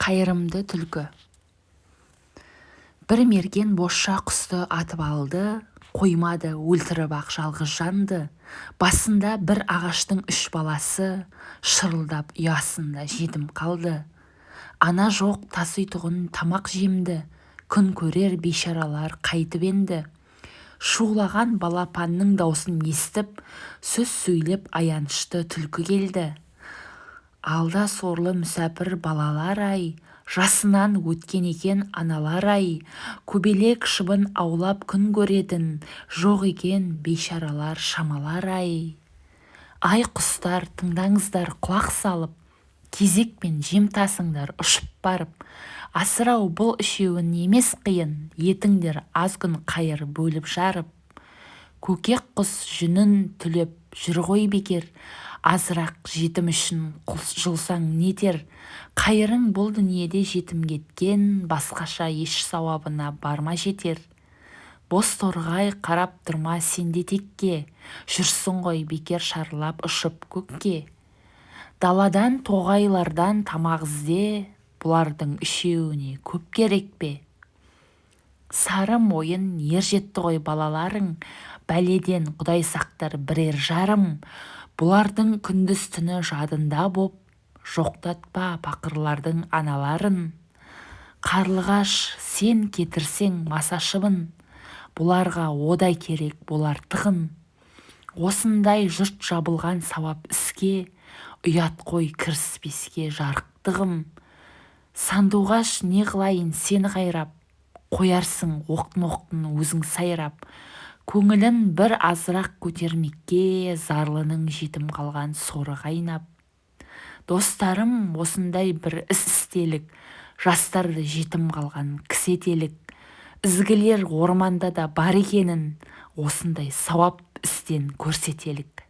қайырымды түлкі. Бір мерген бозша құсты атып алды қоймады өлтіріп-ақ жалғыз жанды. Басында бір ағаштың үш баласы шырылдап ұясында жетім қалды. Ана жоқ таситұғын тамақ жемді күн көрер бейшаралар қайтіп енді. Шулаған балапанның даусын естіп сөз сөйлеп аянышты түлкі келді. Алда сорлы мүсәпір балалар-ай жасынан өткен екен аналар-ай көбелек шыбын аулап күн көретін жоқ екен бейшаралар шамалар-ай ай. Құстар тыңдаңыздар құлақ салып кезекпен жем тасыңдар ұшып барып. Асырау бұл үшеуін емес қиын етіңдер аз күн қайыр бөліп жарып. Көкек құс жүнін түлеп жүр ғой бекер. Азырақ жетім үшін жұлсаң нетер. Қайырың бұл дүниеде жетім кеткен басқаша еш сауабына барма жетер. Бозторғай қарап тұрма сен де текке. Жүрсің ғой бекер шарлап ұшып көкке. Даладан тоғайлардан тамақ ізде бұлардың үшеуіне көп керек пе? Сары мойын ер жетті ғой балаларың. Бәледен құдай сақтар бірер жарым бұлардың күндіз-түні жадында боп жоқтатпа пақырлардың аналарын. Қарлығаш сен кетірсең масашыбын бұларға одай керек болар тығын осындай жұрт жабылған сауап іске ұят қой кіріспеске жарықтығым. Сандуғаш не қылайын сені қайрап қоярсың оқтын-оқтын өзің сайрап. Көңілін бір азырақ көтермекке зарлының жетім қалған соры қайнап. Достарым осындай бір іс істелік. Жастарды жетім қалған кісі етелік. Ізгілер орманда да бар екенін осындай сауап істен көрсетелік